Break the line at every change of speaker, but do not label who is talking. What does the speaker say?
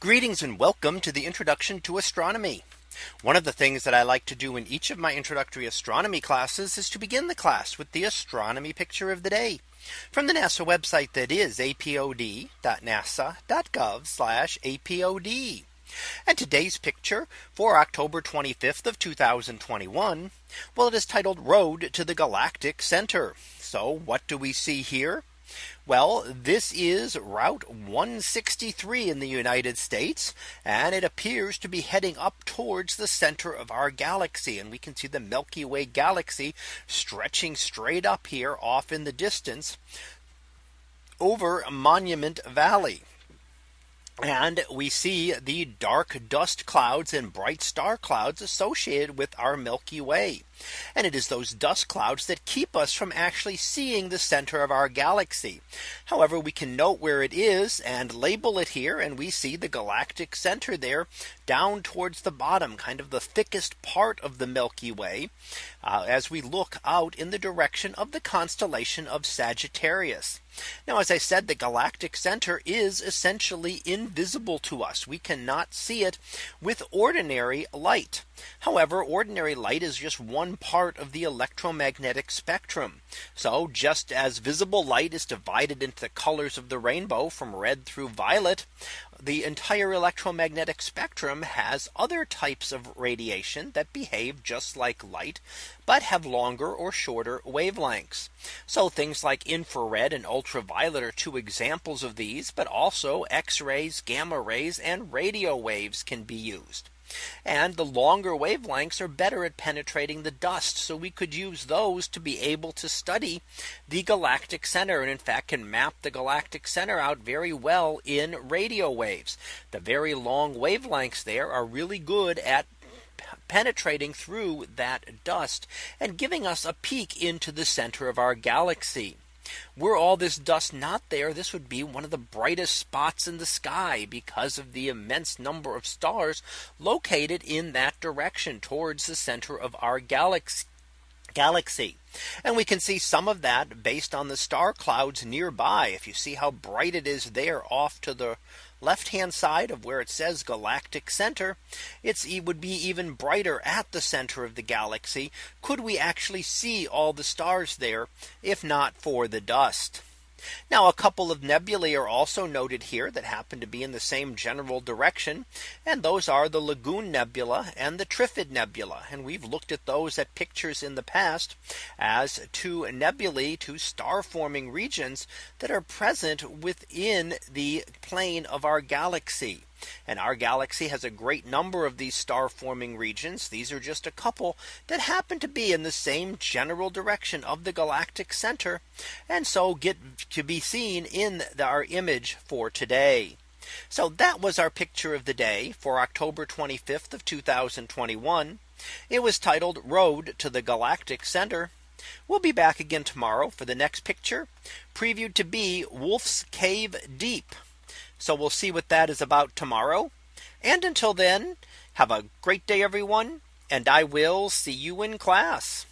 Greetings and welcome to the introduction to astronomy. One of the things that I like to do in each of my introductory astronomy classes is to begin the class with the astronomy picture of the day from the NASA website that is apod.nasa.gov apod. And today's picture for October 25th of 2021. Well, it is titled Road to the Galactic Center. So what do we see here? Well, this is Route 163 in the United States, and it appears to be heading up towards the center of our galaxy. And we can see the Milky Way galaxy stretching straight up here off in the distance over Monument Valley. And we see the dark dust clouds and bright star clouds associated with our Milky Way. And it is those dust clouds that keep us from actually seeing the center of our galaxy. However, we can note where it is and label it here. And we see the galactic center there down towards the bottom, kind of the thickest part of the Milky Way. Uh, as we look out in the direction of the constellation of Sagittarius. Now, as I said, the galactic center is essentially in invisible to us. We cannot see it with ordinary light. However, ordinary light is just one part of the electromagnetic spectrum. So just as visible light is divided into the colors of the rainbow from red through violet, the entire electromagnetic spectrum has other types of radiation that behave just like light, but have longer or shorter wavelengths. So things like infrared and ultraviolet are two examples of these, but also X rays, gamma rays and radio waves can be used. And the longer wavelengths are better at penetrating the dust. So we could use those to be able to study the galactic center and in fact can map the galactic center out very well in radio waves. The very long wavelengths there are really good at penetrating through that dust and giving us a peek into the center of our galaxy. Were all this dust not there, this would be one of the brightest spots in the sky because of the immense number of stars located in that direction towards the center of our galaxy galaxy. And we can see some of that based on the star clouds nearby. If you see how bright it is there off to the left hand side of where it says galactic center, it's, it would be even brighter at the center of the galaxy. Could we actually see all the stars there if not for the dust? Now a couple of nebulae are also noted here that happen to be in the same general direction. And those are the Lagoon Nebula and the Trifid Nebula. And we've looked at those at pictures in the past as two nebulae two star forming regions that are present within the plane of our galaxy. And our galaxy has a great number of these star forming regions. These are just a couple that happen to be in the same general direction of the galactic center. And so get to be seen in the, our image for today. So that was our picture of the day for October 25th of 2021. It was titled Road to the Galactic Center. We'll be back again tomorrow for the next picture previewed to be Wolf's Cave Deep. So we'll see what that is about tomorrow. And until then, have a great day, everyone. And I will see you in class.